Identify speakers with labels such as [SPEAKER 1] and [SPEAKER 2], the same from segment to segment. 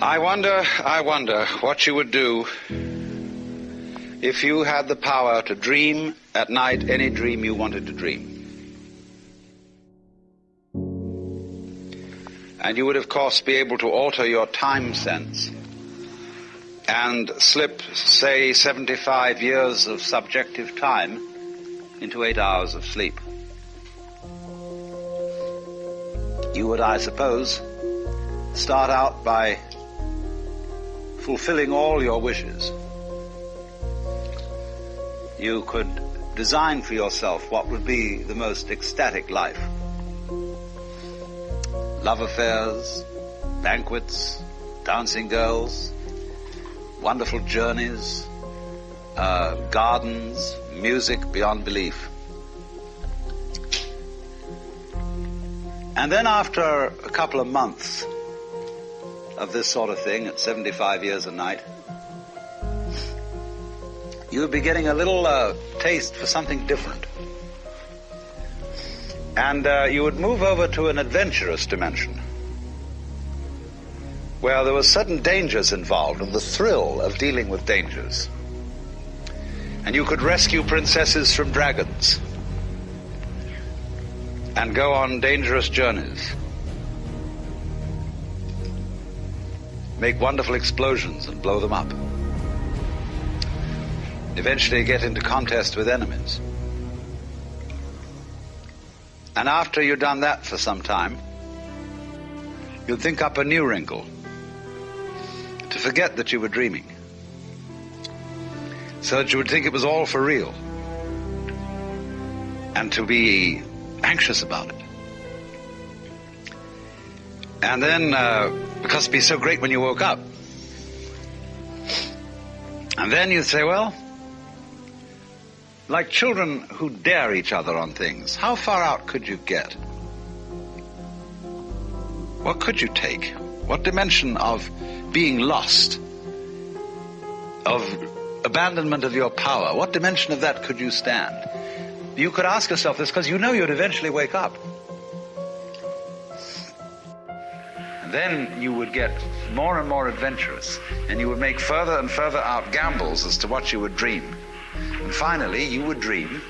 [SPEAKER 1] I wonder, I wonder what you would do if you had the power to dream at night any dream you wanted to dream. And you would, of course, be able to alter your time sense and slip, say, 75 years of subjective time into eight hours of sleep. You would, I suppose, start out by fulfilling all your wishes. You could design for yourself what would be the most ecstatic life. Love affairs, banquets, dancing girls, wonderful journeys, uh, gardens, music beyond belief. And then after a couple of months of this sort of thing at 75 years a night, you would be getting a little uh, taste for something different. And uh, you would move over to an adventurous dimension where there were certain dangers involved and the thrill of dealing with dangers. And you could rescue princesses from dragons and go on dangerous journeys. Make wonderful explosions and blow them up. Eventually get into contest with enemies. And after you've done that for some time, you'd think up a new wrinkle to forget that you were dreaming. So that you would think it was all for real. And to be anxious about it. And then, uh, because it'd be so great when you woke up. And then you'd say, well, like children who dare each other on things, how far out could you get? What could you take? What dimension of being lost, of abandonment of your power, what dimension of that could you stand? You could ask yourself this because you know you'd eventually wake up. Then you would get more and more adventurous, and you would make further and further out gambles as to what you would dream. And finally, you would dream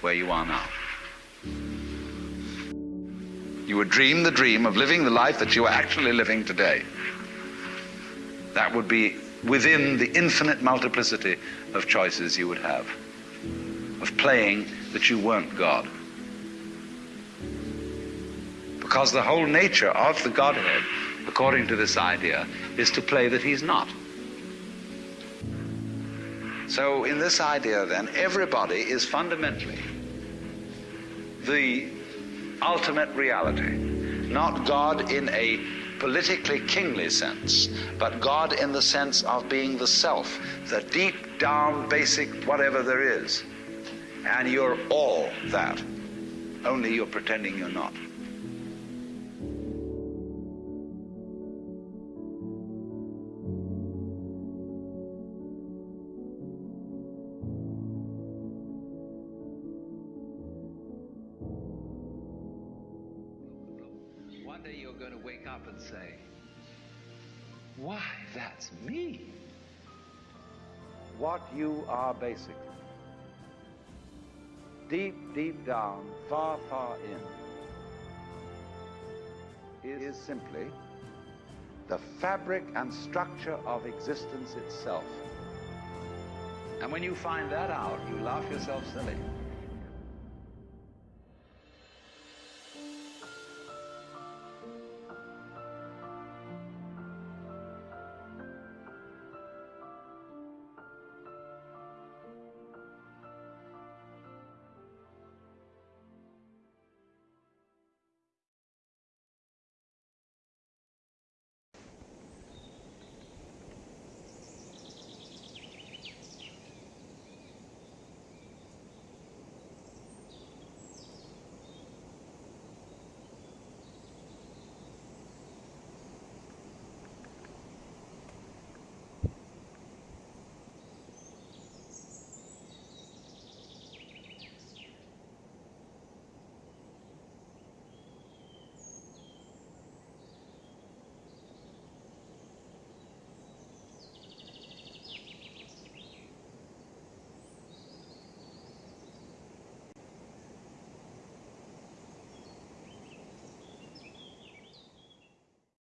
[SPEAKER 1] where you are now. You would dream the dream of living the life that you are actually living today. That would be within the infinite multiplicity of choices you would have, of playing that you weren't God. Because the whole nature of the Godhead, according to this idea, is to play that He's not. So, in this idea, then, everybody is fundamentally the ultimate reality. Not God in a politically kingly sense, but God in the sense of being the self, the deep down basic whatever there is. And you're all that. Only you're pretending you're not. One day you're going to wake up and say, Why, that's me. What you are basically. Deep, deep down, far, far in, is simply the fabric and structure of existence itself. And when you find that out, you laugh yourself silly.